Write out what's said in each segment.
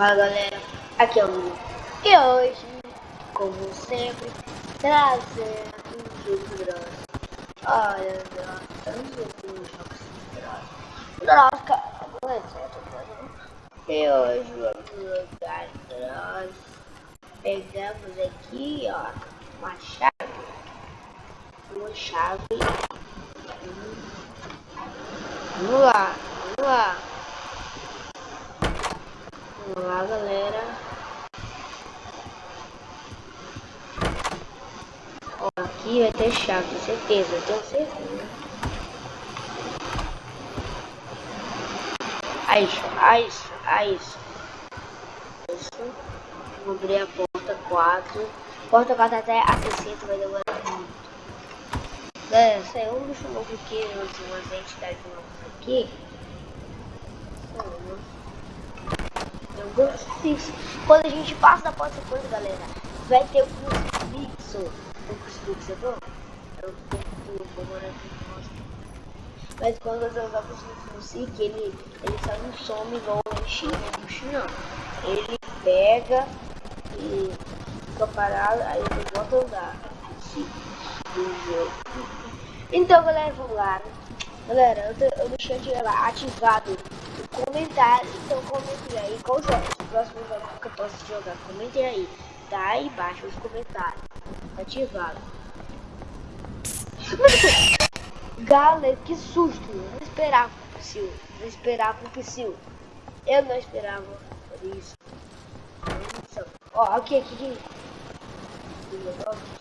Fala galera, aqui é o Lu. E hoje, como sempre, trazendo um jogo grande. Olha, nossa, tanto jogo jogos grande. Nossa, cara, não é mano. E hoje vamos jogar nós pegamos aqui, ó, uma chave. Uma chave. Vamos lá, vamos lá. Vamos lá, galera. Ó, aqui vai ter chave, certeza, eu tenho certeza. Aí, aí, aí. Isso. Vou abrir a porta 4. Porta 4 até a 60 vai demorar muito. Galera, saiu um bicho novo aqui, umas entidades novas aqui. Saiu. Quando a gente passa da porta 50, galera, vai ter o crucifixo. O crucifixo é bom? É o Mas quando você usar o crucifixo, ele, ele só não some igual o China, o. Ele pega e fica parado, aí ele volta a usar. Então, galera, vamos lá. Galera, eu, eu deixei lá ativado o comentário, então comentem aí qual jogo, os próximos jogos que eu posso jogar. Comentem aí, tá aí embaixo os comentários. Ativado. Galera, que susto! Eu não esperava o Psyu. Não esperava o Psyu. Eu não esperava isso. Ó, aqui, aqui, aqui. Vamos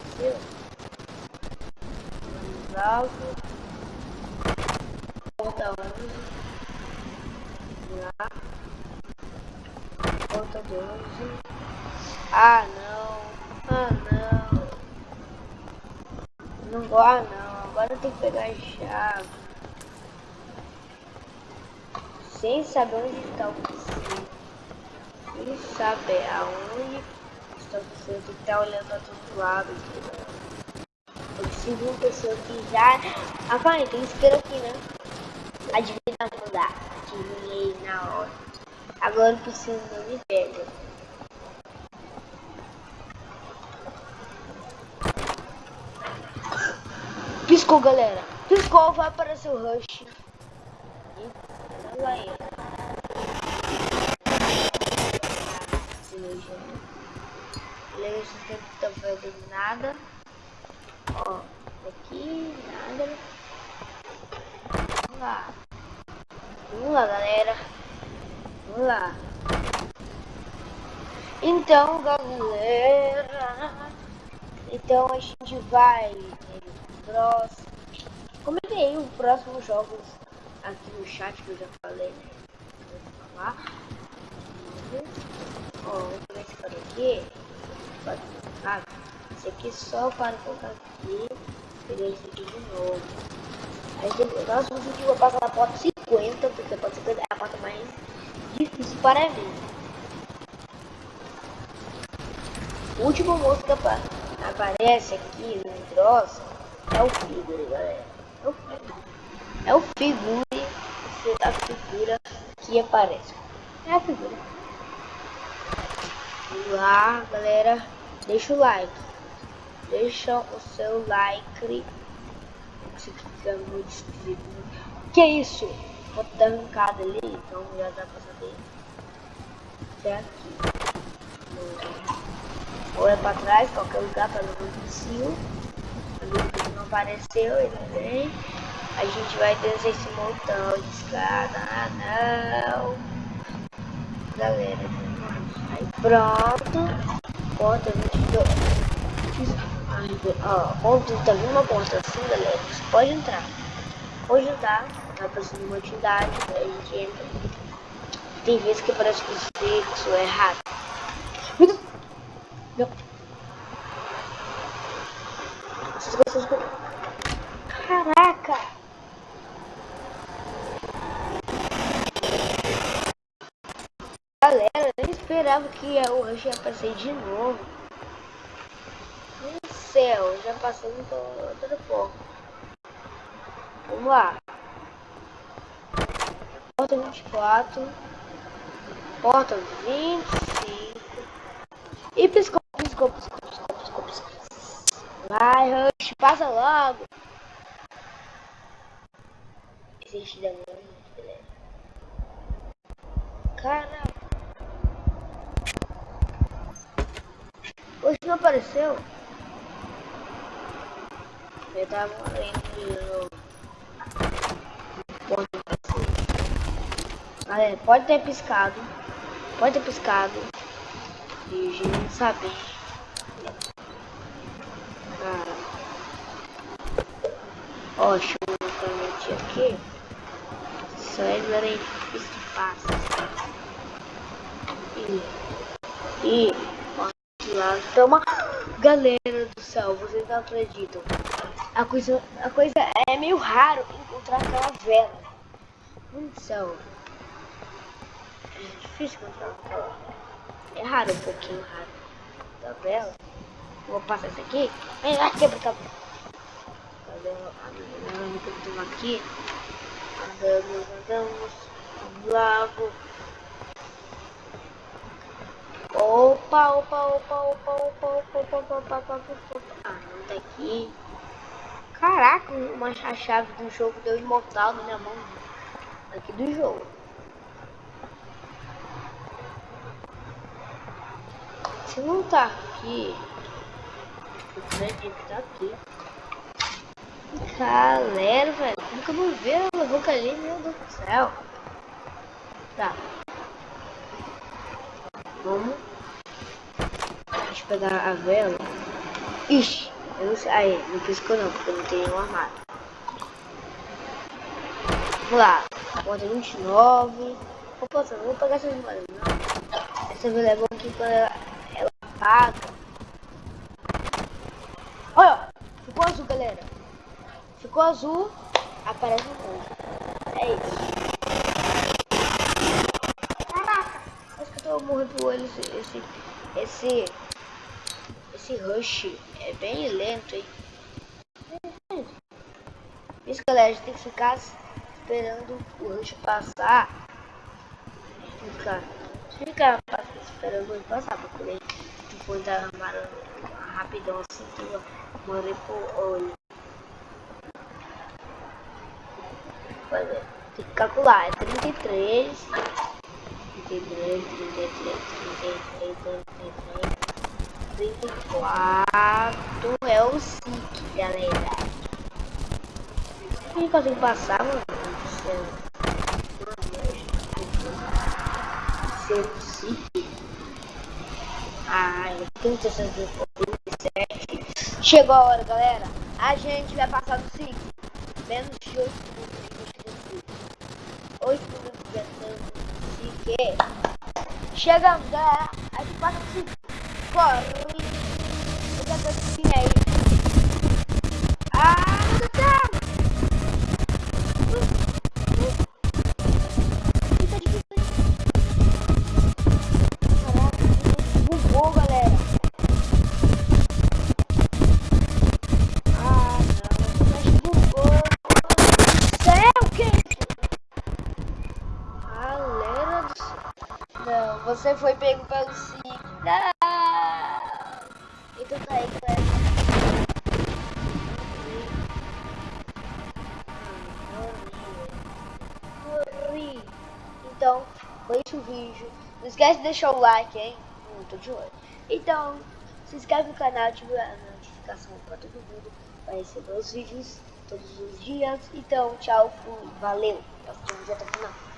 alto. Volta 11. Lá. Volta 12. Ah, não. Ah, não. Não ah, não. Agora eu tenho que pegar a chave. Sem saber onde está o PC. Sem saber aonde está o PC. Eu tenho que estar olhando para todos os lados. Eu de uma pessoa que já... Ah, vai, tem isqueiro aqui, né? Adivinha não dá. Na hora. Agora o piscina não me pega. Piscou, galera. Piscou, vai aparecer o Rush. E vai. Beleza, não tá vendo nada. Ó, aqui, nada. Vamos lá. Vamos lá, galera. Vamos lá. Então, galera. Então a gente vai próximo. Comentei aí os próximos jogos aqui no chat que eu já falei, né? Vou falar. Ó, vou pegar esse cara aqui. Pode colocar. Esse aqui só para colocar aqui. Pegar esse aqui de novo. Aí depois, o vídeo vai passar na porta 50, porque a porta 50 é a porta mais difícil para mim. O último moço que aparece aqui no troço é o figure, galera. É o figure. É o figure, a figura que aparece. É a figura. Lá, galera. Deixa o like. Deixa o seu like isso fica muito esquisito. Que isso? Outra arrancada ali, então já dá pra saber. Aqui. Ou é pra trás, qualquer lugar não ver o não apareceu, ele vem. A gente vai descer esse montão de escada. Ah, não. Galera, aí pronto. Porta 22 ó, onde tá uma ponta assim, galera, você pode entrar. Pode entrar, tá aparecendo uma atividade, a gente entra. Tem vezes que parece que o fixo é errado. Não. Caraca! Galera, eu nem esperava que o Rush ia aparecer de novo céu, já passamos por toda forma. Vamos lá. Porta 24. Porta 25. E piscou, piscou, piscou, piscou, piscou, piscou. Vai, Rush, passa logo. Existe da muito beleza. Cara. Hoje não apareceu. Eu tava lendo de novo. Galera, pode ter piscado. Pode ter piscado. E a gente não sabe. Cara. Ó, deixa eu mostrar aqui. Só é aí que passa. E. E. Toma. Galera do céu, vocês não acreditam. A coisa, a coisa é meio raro encontrar aquela vela. Meu céu. É difícil encontrar aquela. É raro, um pouquinho raro. Da vela. Vou passar isso aqui. Vem lá, quebra, quebra. Cadê a menina que eu aqui? Andamos, andamos. Lago. Opa, opa, opa, opa, opa, opa, opa, opa, opa, opa, opa. Ah, não tá aqui. Caraca, uma chave do jogo deu imortal na minha mão. Aqui do jogo. Se não tá aqui, eu acredito que tá aqui. Galera, velho, como que eu vou ver a boca ali, meu Deus do céu. Tá. Vamos. Deixa eu pegar a vela. Ixi. Eu não sei. Aí, não piscou não, porque não tem um armário. Vamos lá. Porta 29. Opa, não vou pegar essa memória, não. Essa vela é boa aqui ela apaga. Olha, ficou azul, galera. Ficou azul, aparece um ponto. É isso. Acho que eu tô morrendo pro olho esse, esse, esse, esse rush é bem lento, hein? Isso, galera, a gente tem que ficar esperando o rush passar. Ficar, ficar esperando ele passar pra poder fui derramar rapidão assim que eu mandei pro olho. Tem que calcular, é 33. 33, 33, 33, 33, 34 é o SIC, galera. Como que eu consigo passar, mano? Meu Deus do céu. Meu Deus do céu. Ai, 37. Chegou a hora, galera. A gente vai passar do SIC. Menos de 8 minutos. 8 minutos no SIC. Chegamos, galera. A gente passa do SIC. Corre. Outra coisinha aí. Você foi pego pelo SIC. Não. Então tá aí, galera. Corri. Então, foi esse o vídeo. Não esquece de deixar o like, hein? Hum, tô de olho. Então, se inscreve no canal, ativa a notificação pra todo mundo. Vai receber os vídeos todos os dias. Então, tchau, fui, valeu. Até o final.